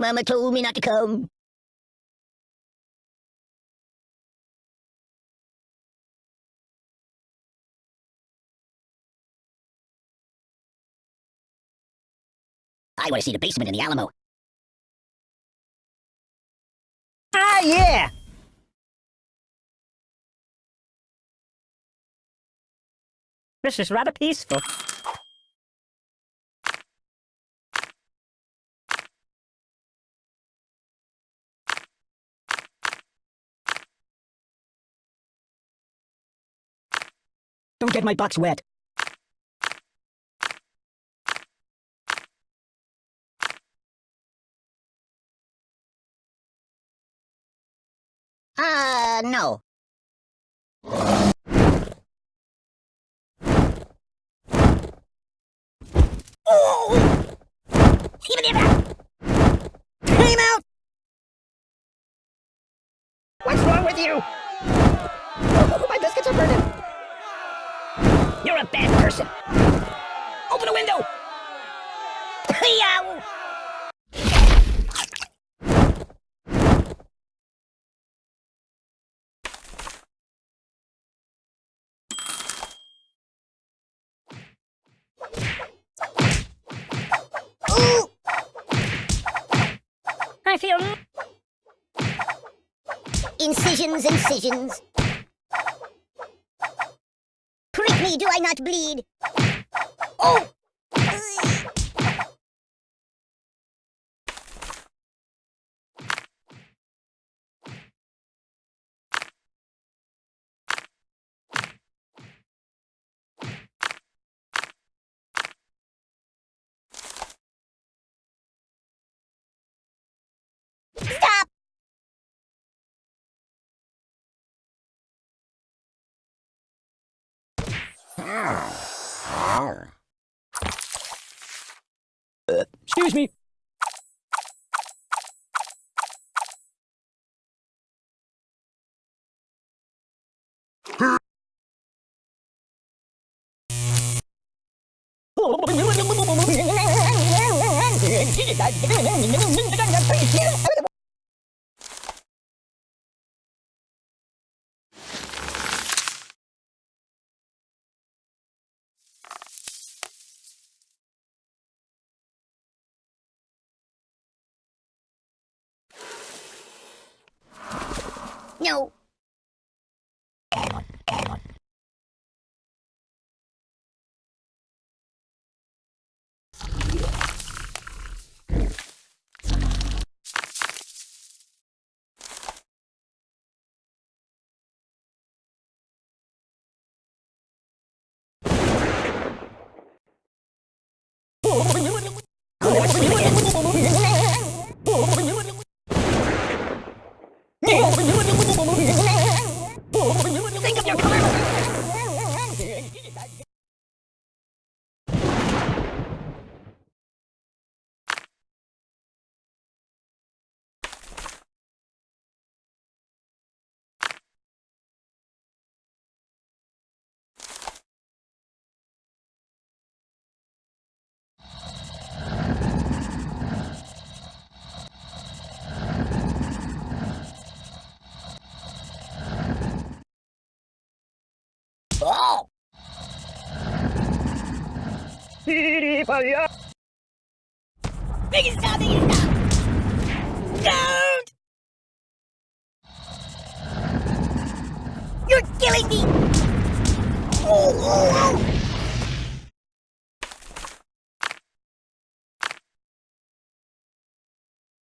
Mama told me not to come. I want to see the basement in the Alamo. Ah, yeah! This is rather peaceful. Don't get my box wet. Uh, no. Oh! Time out! What's wrong with you? A bad person. Open the window! Yow! I feel... Incisions, incisions. Do I not bleed? Oh! Stop! Excuse me. No. Oh! Don't! You're killing me! Oh, oh, oh!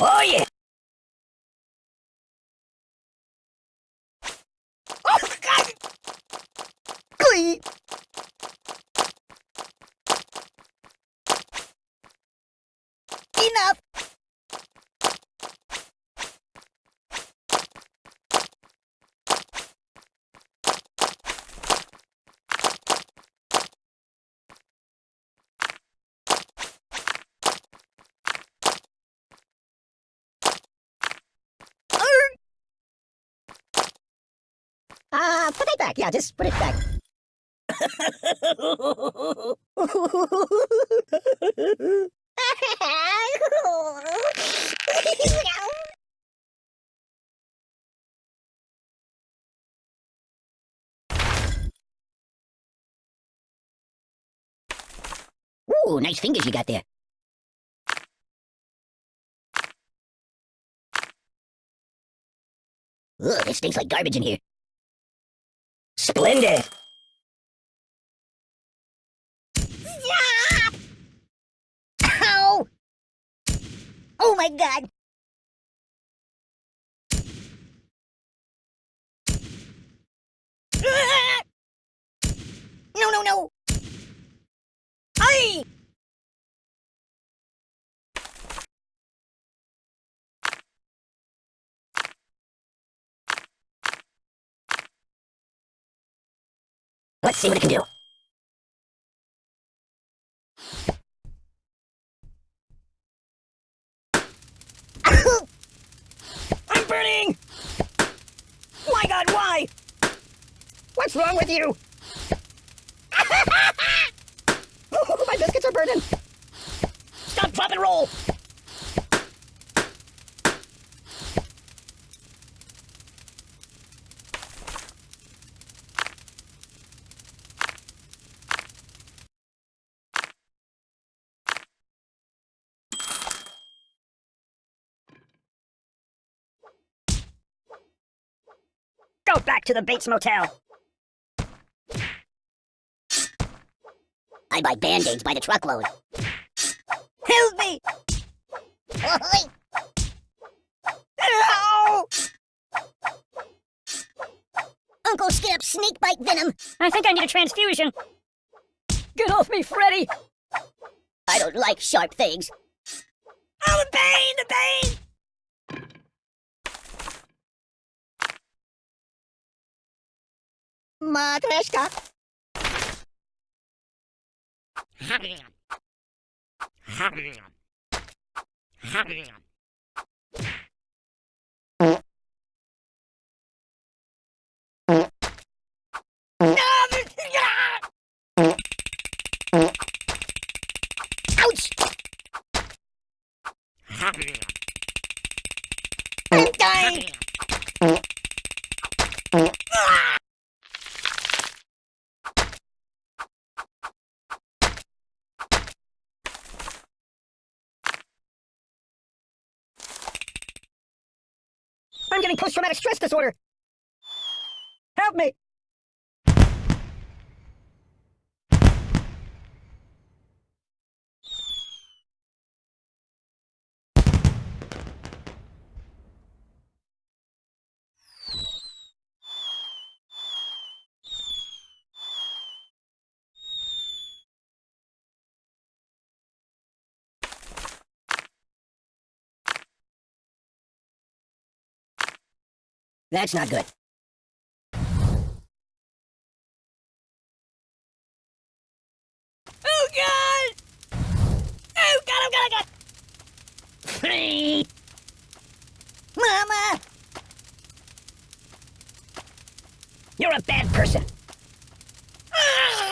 Oh yeah! Oh, God! Glee! Enough! Uh, put it back. Yeah, just put it back. Ooh, nice fingers you got there. Ugh, it stinks like garbage in here. Splendid! Ow! Oh my god! Ah! No, no, no! Aye! Let's see what it can do. I'm burning! My god, why? What's wrong with you? my biscuits are burning! Stop, drop, and roll! Go back to the Bates Motel! I buy band-aids by the truckload. Help me! Ow! Uncle Skip, snake bite venom! I think I need a transfusion. Get off me, Freddy! I don't like sharp things. Oh, the pain, the pain! Матрешка. Ха-ха-ха. Post-traumatic stress disorder. Help me! That's not good. Oh god! Oh god, oh god, oh god! Free! Mama! You're a bad person. Ow!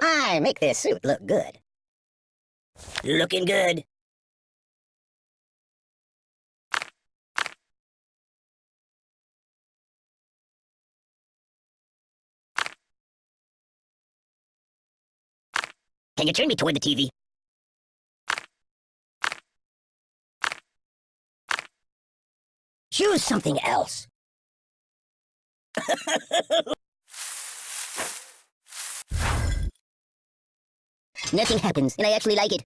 I make this suit look good. Looking good. Can you turn me toward the TV? Choose something else. Nothing happens, and I actually like it.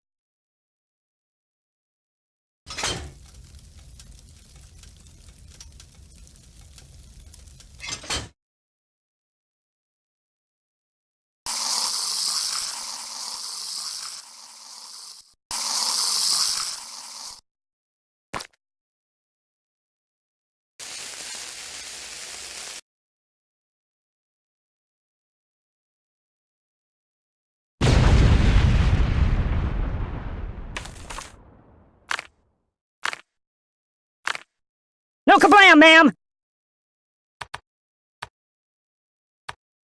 No kablam, ma'am!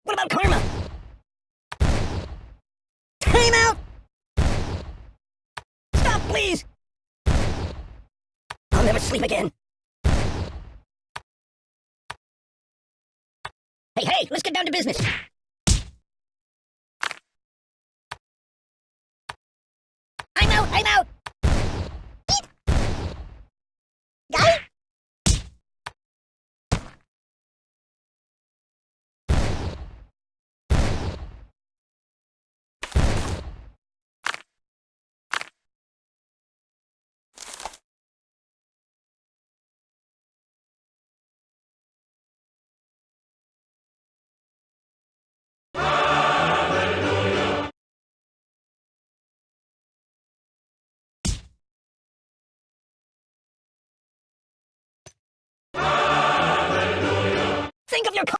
What about karma? Time out! Stop, please! I'll never sleep again. Hey, hey, let's get down to business. Think of your